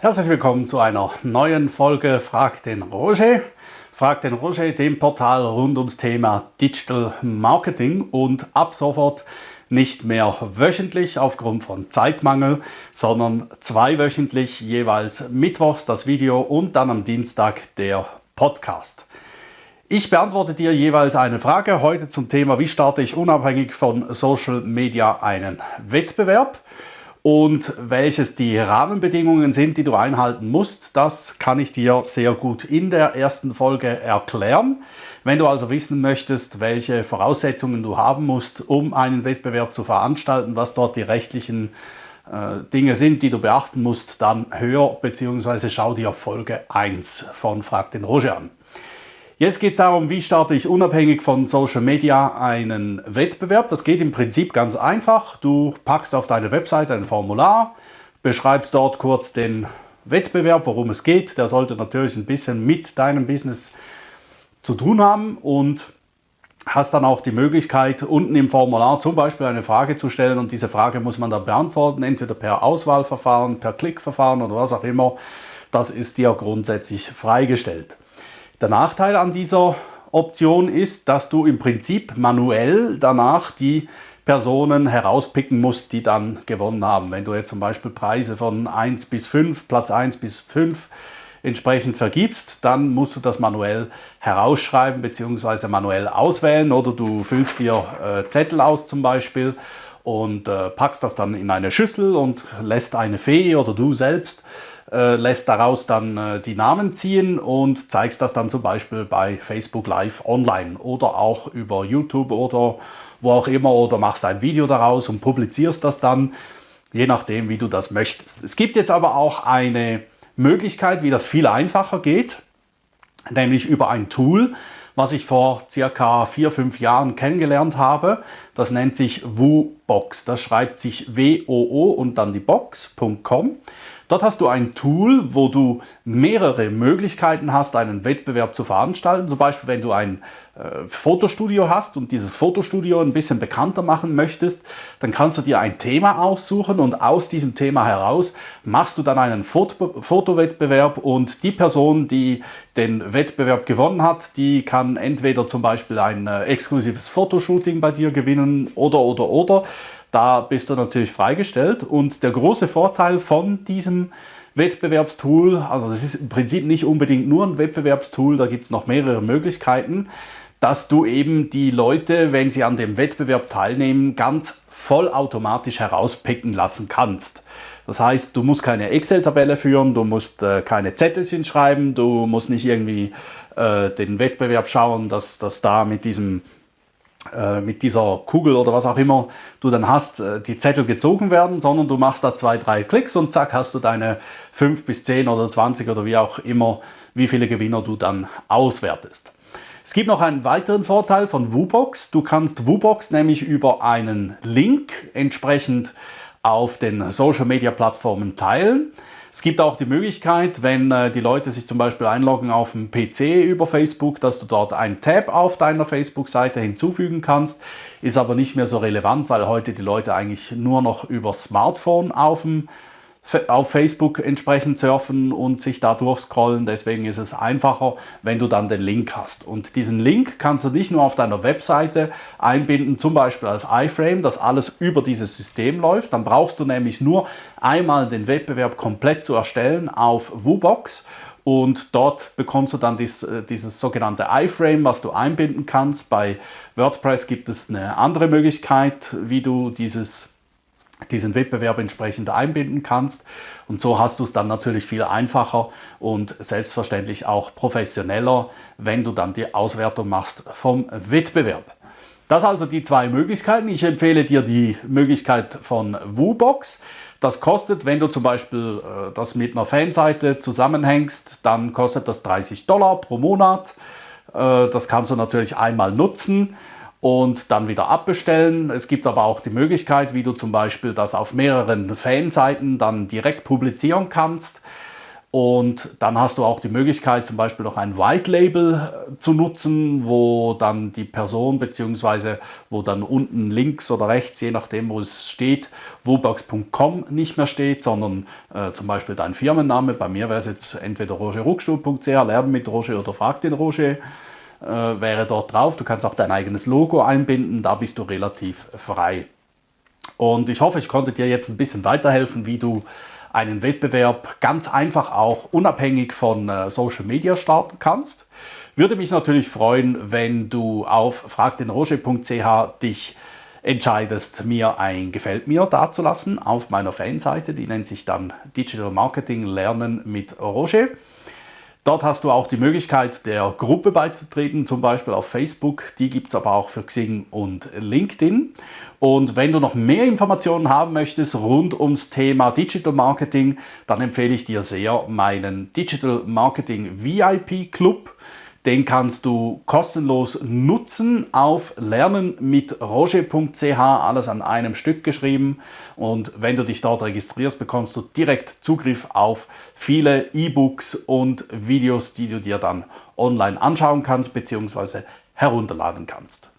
Herzlich willkommen zu einer neuen Folge Frag den Roger. Frag den Roger, dem Portal rund ums Thema Digital Marketing und ab sofort nicht mehr wöchentlich aufgrund von Zeitmangel, sondern zweiwöchentlich jeweils mittwochs das Video und dann am Dienstag der Podcast. Ich beantworte dir jeweils eine Frage heute zum Thema, wie starte ich unabhängig von Social Media einen Wettbewerb und welches die Rahmenbedingungen sind, die du einhalten musst, das kann ich dir sehr gut in der ersten Folge erklären. Wenn du also wissen möchtest, welche Voraussetzungen du haben musst, um einen Wettbewerb zu veranstalten, was dort die rechtlichen äh, Dinge sind, die du beachten musst, dann hör bzw. schau dir Folge 1 von Frag den Roger an. Jetzt geht es darum, wie starte ich unabhängig von Social Media einen Wettbewerb. Das geht im Prinzip ganz einfach. Du packst auf deine Webseite ein Formular, beschreibst dort kurz den Wettbewerb, worum es geht. Der sollte natürlich ein bisschen mit deinem Business zu tun haben und hast dann auch die Möglichkeit, unten im Formular zum Beispiel eine Frage zu stellen und diese Frage muss man dann beantworten, entweder per Auswahlverfahren, per Klickverfahren oder was auch immer. Das ist dir grundsätzlich freigestellt. Der Nachteil an dieser Option ist, dass du im Prinzip manuell danach die Personen herauspicken musst, die dann gewonnen haben. Wenn du jetzt zum Beispiel Preise von 1 bis 5, Platz 1 bis 5 entsprechend vergibst, dann musst du das manuell herausschreiben bzw. manuell auswählen oder du füllst dir äh, Zettel aus zum Beispiel und äh, packst das dann in eine Schüssel und lässt eine Fee oder du selbst äh, lässt daraus dann äh, die Namen ziehen und zeigst das dann zum Beispiel bei Facebook Live online oder auch über YouTube oder wo auch immer oder machst ein Video daraus und publizierst das dann, je nachdem wie du das möchtest. Es gibt jetzt aber auch eine Möglichkeit, wie das viel einfacher geht, nämlich über ein Tool, was ich vor circa vier, fünf Jahren kennengelernt habe. Das nennt sich WooBox. Das schreibt sich W-O-O und dann die Box.com. Dort hast du ein Tool, wo du mehrere Möglichkeiten hast, einen Wettbewerb zu veranstalten. Zum Beispiel, wenn du ein äh, Fotostudio hast und dieses Fotostudio ein bisschen bekannter machen möchtest, dann kannst du dir ein Thema aussuchen und aus diesem Thema heraus machst du dann einen Foto Fotowettbewerb und die Person, die den Wettbewerb gewonnen hat, die kann entweder zum Beispiel ein äh, exklusives Fotoshooting bei dir gewinnen oder oder oder. Da bist du natürlich freigestellt und der große Vorteil von diesem Wettbewerbstool, also es ist im Prinzip nicht unbedingt nur ein Wettbewerbstool, da gibt es noch mehrere Möglichkeiten, dass du eben die Leute, wenn sie an dem Wettbewerb teilnehmen, ganz vollautomatisch herauspicken lassen kannst. Das heißt, du musst keine Excel-Tabelle führen, du musst äh, keine Zettelchen schreiben, du musst nicht irgendwie äh, den Wettbewerb schauen, dass das da mit diesem mit dieser Kugel oder was auch immer du dann hast, äh, die Zettel gezogen werden, sondern du machst da zwei, drei Klicks und zack hast du deine 5 bis 10 oder 20 oder wie auch immer, wie viele Gewinner du dann auswertest. Es gibt noch einen weiteren Vorteil von WooBox. Du kannst WooBox nämlich über einen Link entsprechend auf den Social Media Plattformen teilen. Es gibt auch die Möglichkeit, wenn äh, die Leute sich zum Beispiel einloggen auf dem PC über Facebook, dass du dort einen Tab auf deiner Facebook-Seite hinzufügen kannst. Ist aber nicht mehr so relevant, weil heute die Leute eigentlich nur noch über Smartphone auf dem auf Facebook entsprechend surfen und sich da durchscrollen. Deswegen ist es einfacher, wenn du dann den Link hast. Und diesen Link kannst du nicht nur auf deiner Webseite einbinden, zum Beispiel als iFrame, dass alles über dieses System läuft. Dann brauchst du nämlich nur einmal den Wettbewerb komplett zu erstellen auf WooBox und dort bekommst du dann dies, äh, dieses sogenannte iFrame, was du einbinden kannst. Bei WordPress gibt es eine andere Möglichkeit, wie du dieses diesen Wettbewerb entsprechend einbinden kannst. Und so hast du es dann natürlich viel einfacher und selbstverständlich auch professioneller, wenn du dann die Auswertung machst vom Wettbewerb. Das also die zwei Möglichkeiten. Ich empfehle dir die Möglichkeit von WooBox. Das kostet, wenn du zum Beispiel äh, das mit einer Fanseite zusammenhängst, dann kostet das 30 Dollar pro Monat. Äh, das kannst du natürlich einmal nutzen und dann wieder abbestellen. Es gibt aber auch die Möglichkeit, wie du zum Beispiel das auf mehreren Fanseiten dann direkt publizieren kannst. Und dann hast du auch die Möglichkeit, zum Beispiel noch ein White Label äh, zu nutzen, wo dann die Person beziehungsweise wo dann unten links oder rechts, je nachdem, wo es steht, wobox.com nicht mehr steht, sondern äh, zum Beispiel dein Firmenname. Bei mir wäre es jetzt entweder rogerruckstuhl.ch, lernen mit Roger oder frag den Roger. Äh, wäre dort drauf. Du kannst auch dein eigenes Logo einbinden, da bist du relativ frei. Und ich hoffe, ich konnte dir jetzt ein bisschen weiterhelfen, wie du einen Wettbewerb ganz einfach auch unabhängig von äh, Social Media starten kannst. Würde mich natürlich freuen, wenn du auf fragdenroger.ch dich entscheidest, mir ein Gefällt mir dazulassen auf meiner Fanseite. Die nennt sich dann Digital Marketing Lernen mit Roger. Dort hast du auch die Möglichkeit, der Gruppe beizutreten, zum Beispiel auf Facebook. Die gibt es aber auch für Xing und LinkedIn. Und wenn du noch mehr Informationen haben möchtest rund ums Thema Digital Marketing, dann empfehle ich dir sehr meinen Digital Marketing VIP Club. Den kannst du kostenlos nutzen auf lernenmitroger.ch, alles an einem Stück geschrieben. Und wenn du dich dort registrierst, bekommst du direkt Zugriff auf viele E-Books und Videos, die du dir dann online anschauen kannst bzw. herunterladen kannst.